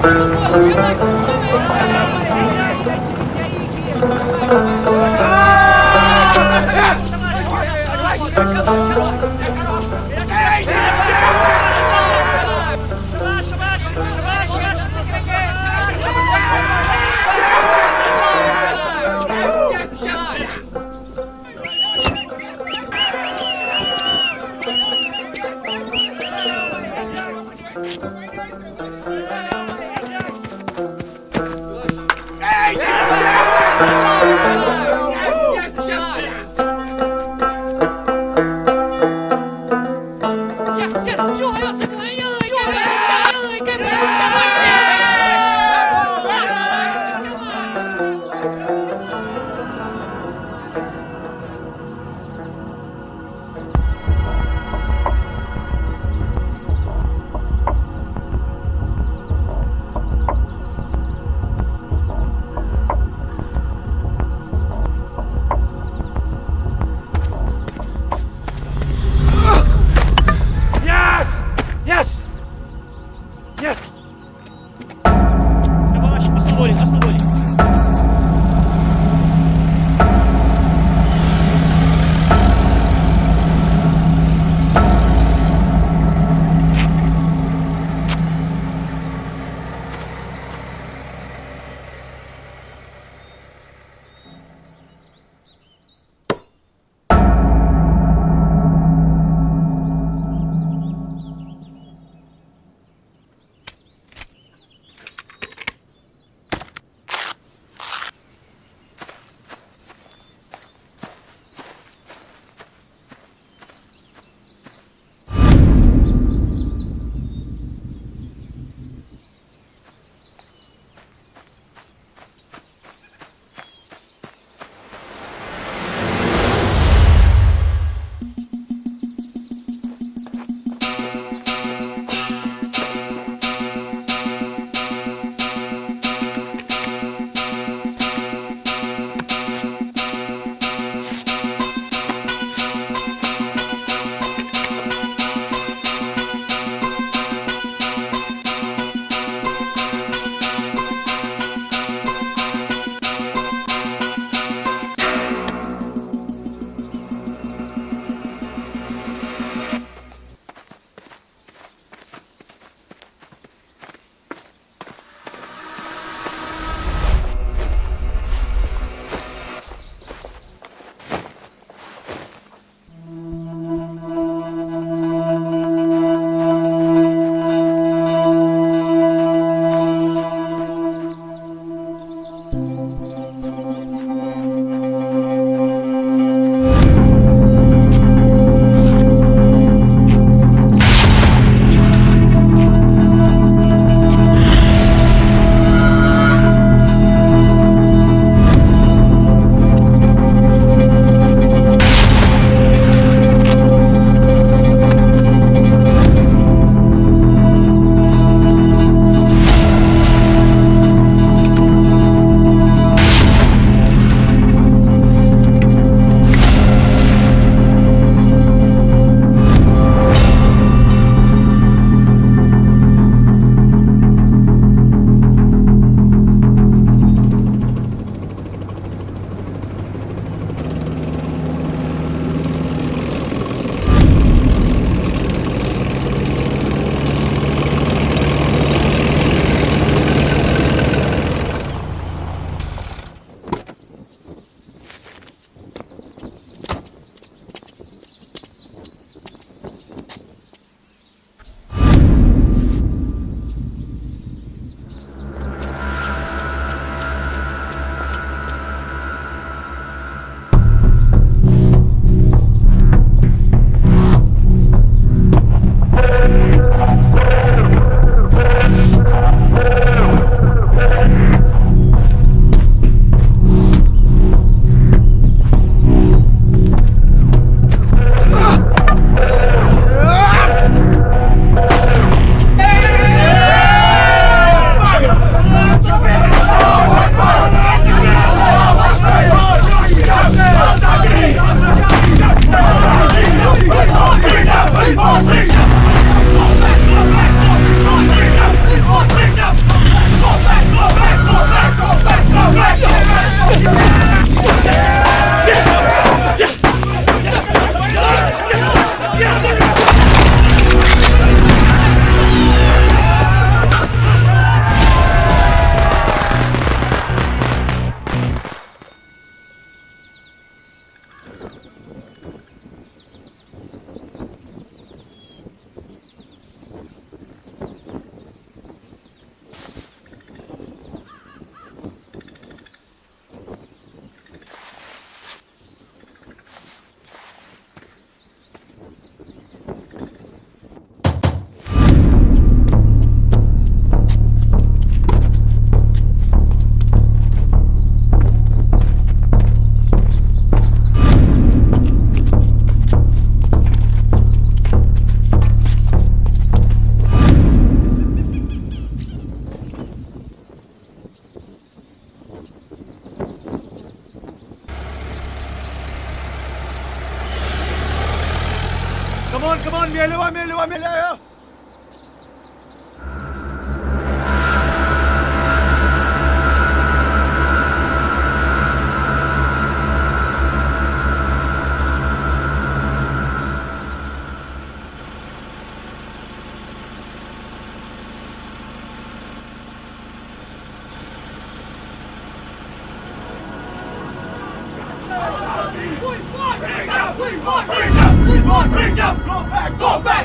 Come on. Amélia, o Amélia, Fui embora! eu! Fuck! on, bring them, go back, go back.